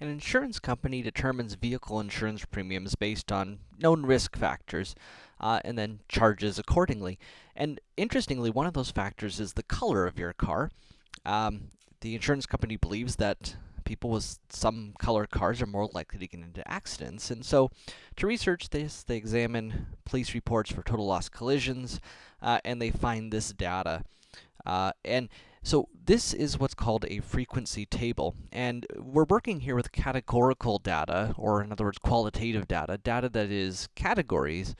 An insurance company determines vehicle insurance premiums based on known risk factors, uh, and then charges accordingly. And interestingly, one of those factors is the color of your car. Um, the insurance company believes that people with some colored cars are more likely to get into accidents. And so, to research this, they examine police reports for total loss collisions, uh, and they find this data. Uh, and so this is what's called a frequency table, and we're working here with categorical data, or in other words, qualitative data, data that is categories,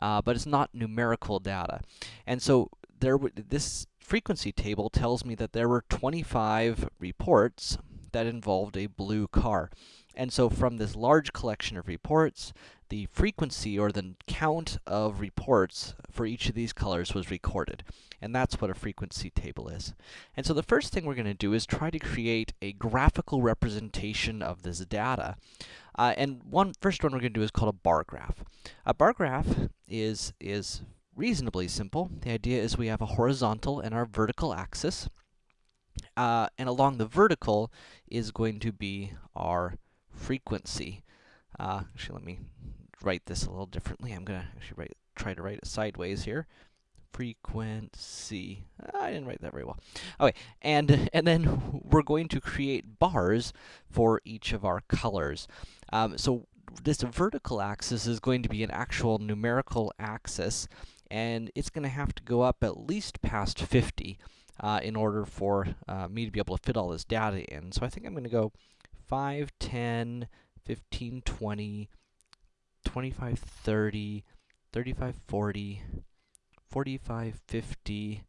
uh, but it's not numerical data. And so there this frequency table tells me that there were 25 reports that involved a blue car. And so from this large collection of reports, the frequency or the count of reports for each of these colors was recorded. And that's what a frequency table is. And so the first thing we're going to do is try to create a graphical representation of this data. Uh, and one first one we're going to do is called a bar graph. A bar graph is is reasonably simple. The idea is we have a horizontal and our vertical axis. Uh, and along the vertical is going to be our frequency. Uh, actually, let me write this a little differently. I'm going to actually write, try to write it sideways here. Frequency. I didn't write that very well. Okay, and, and then we're going to create bars for each of our colors. Um, so this vertical axis is going to be an actual numerical axis, and it's going to have to go up at least past 50 uh, in order for uh, me to be able to fit all this data in. So I think I'm going to go 5, 10, 15, 20, 25, 30, 35, 40, 45, 50,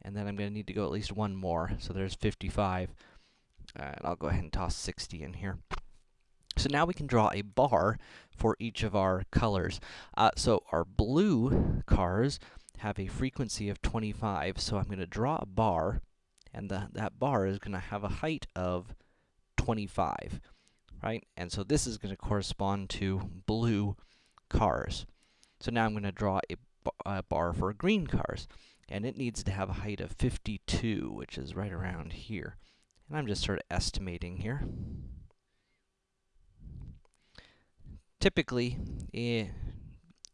and then I'm going to need to go at least one more, so there's 55. Uh, and I'll go ahead and toss 60 in here. So now we can draw a bar for each of our colors. Uh, so our blue cars have a frequency of 25, so I'm going to draw a bar, and the, that bar is going to have a height of 25, right? And so this is going to correspond to blue cars. So now I'm going to draw a, a bar for green cars, and it needs to have a height of 52, which is right around here. And I'm just sort of estimating here. Typically, eh,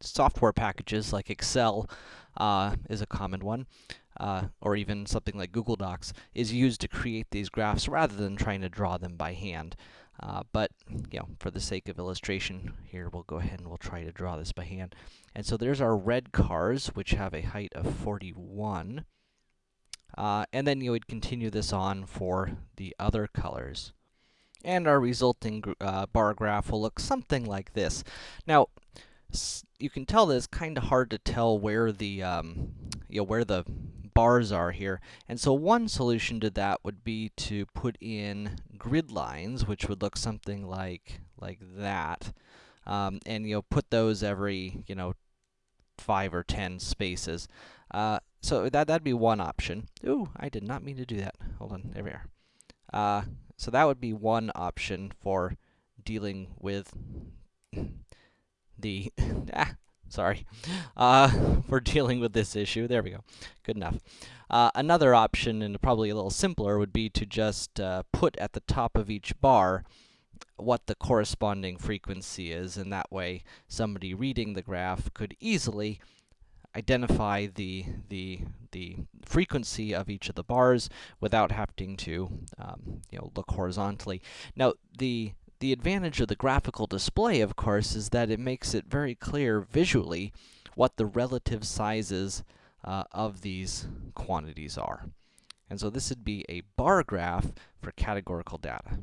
software packages like Excel uh, is a common one, uh, or even something like Google Docs, is used to create these graphs rather than trying to draw them by hand. Uh, but, you know, for the sake of illustration here, we'll go ahead and we'll try to draw this by hand. And so there's our red cars, which have a height of 41. Uh, and then you would continue this on for the other colors. And our resulting uh, bar graph will look something like this. Now, you can tell that it's kind of hard to tell where the, um, you know, where the bars are here. And so one solution to that would be to put in grid lines, which would look something like, like that. Um, and, you know, put those every, you know, 5 or 10 spaces. Uh, so that, that'd be one option. Ooh, I did not mean to do that. Hold on, there we are. Uh, so that would be one option for dealing with the, ah, sorry, uh, for dealing with this issue. There we go. Good enough. Uh, another option, and probably a little simpler, would be to just uh, put at the top of each bar what the corresponding frequency is, and that way somebody reading the graph could easily identify the, the, the frequency of each of the bars without having to, um, you know, look horizontally. Now, the the advantage of the graphical display, of course, is that it makes it very clear visually what the relative sizes uh, of these quantities are. And so this would be a bar graph for categorical data.